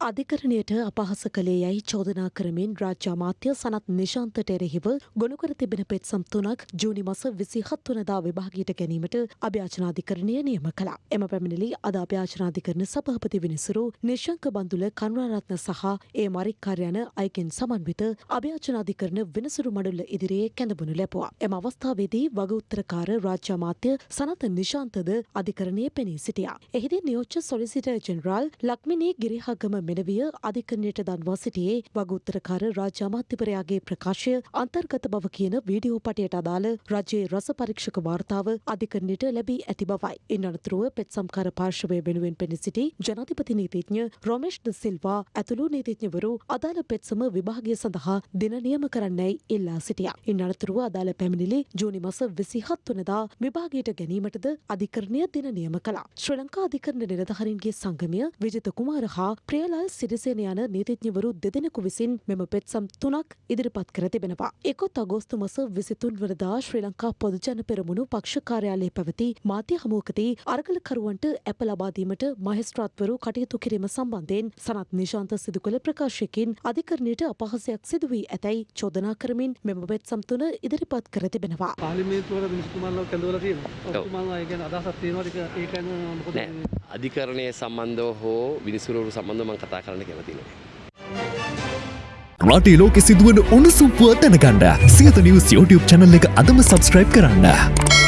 අධිකරණයට අපහස කළේ යැයි චෝදනා කරමින් රාජ්‍ය අමාත්‍ය සනත් නිශාන්තට එරෙහිව ගොනුකර තිබෙන පෙත්සම් තුනක් ජූනි මස විසිහත් වනදා විභාගයට ගැනීමට අභ්‍යාචනාධිකරණය නියම කළා. එම පැමිණිලි අද අභ්‍යාචනාධිකරණ සභාපති විනිසුරු නිශංක බන්දුල කරුණාරත්න සහ ඒ මරික්කාර යන අයකින් සමන්විත අභ්‍යාචනාධිකරණ විනිසුරු මඩුල්ල ඉදිරියේ කැඳබුණු ලැබුවා. එම අවස්ථාවේදී වග උත්තරකාර රාජ්‍ය අමාත්‍ය සනත නිශාන්තද අධිකරණයේ පෙනී සිටියා. එහිදී නියෝජ්‍ය සොලිසිටර් ජෙනරාල් ලක්මිනී ගිරිහගම මෙනවිය අධිකරණයට දන්වා සිටියේ වග උත්තරකාර රාජ්‍ය අමාත්‍යවරයාගේ ප්‍රකාශය අන්තර්ගත බව කියන වීඩියෝ පටයට අදාළ රජයේ රස පරීක්ෂක වාර්තාව අධිකරණයට ලැබී ඇති බවයි. ඉන් අනතුරුව පෙත්සම්කාර පාර්ශවය වෙනුවෙන් පෙනී සිටි ජනාධිපති නීතිඥ රොමේෂ් ද සිල්වා ඇතුළු නීතිඥවරු අදාළ පෙත්සම විභාගය සඳහා දින නියම කරන්නයි ඉල්ලා සිටියා. ඉන් අනතුරුව අදාළ පැමිණිලි ජූනි මස විසිහත් වනදා විභාගයට ගැනීමටද අධිකරණය දින නියම කළා. ශ්‍රී ලංකා අධිකරණ නිලධහරින්ගේ සංගමය විජිත කුමාර හා ප්‍රියලාල් සිරිසේන යන නීතිඥවරු දෙදෙනෙකු විසින් මෙම පෙත්සම් තුනක් ඉදිරිපත් කර තිබෙනවා. එකොත් අගෝස්තු මස විසිතුන් වනදා ශ්‍රී ලංකා පොදුජන පෙරමුණු පක්ෂ කාර්යාලයේ පැවති මාධ්‍ය හමුවකදී අරගලකරුවන්ට ඇප ලබාදීමට මහෙස්ත්‍රාත්වරු කටයුතු කිරීම සම්බන්ධයෙන් සනත් නිශාන්ත සිදු කළ ප්‍රකාශයකින් අධිකරණයට අපහසයක් සිදු වී ඇතැයි චෝදනා කරමින් මෙම පෙත්සම් තුන ඉදිරිපත් කර තිබෙනවා. පාලිමේන්තුවල මිනිස්තුමාල්ලව කැඳවලා තියෙනවා. ඔබතුමාලා ඒ කියන්නේ අදහසක් තියෙනවද ඒක ඒ කියන්නේ මොකද අධිකරණය සම්බන්ධව හෝ විනිසුරුවරු සම්බන්ධව මං කතා කරන්න කැමති නෑ. රටේ ලෝකෙ සිදුවන උණුසුම් පුවත් දැනගන්න සියත නිවස් YouTube චැනල් එක අදම සබස්ක්‍රයිබ් කරන්න.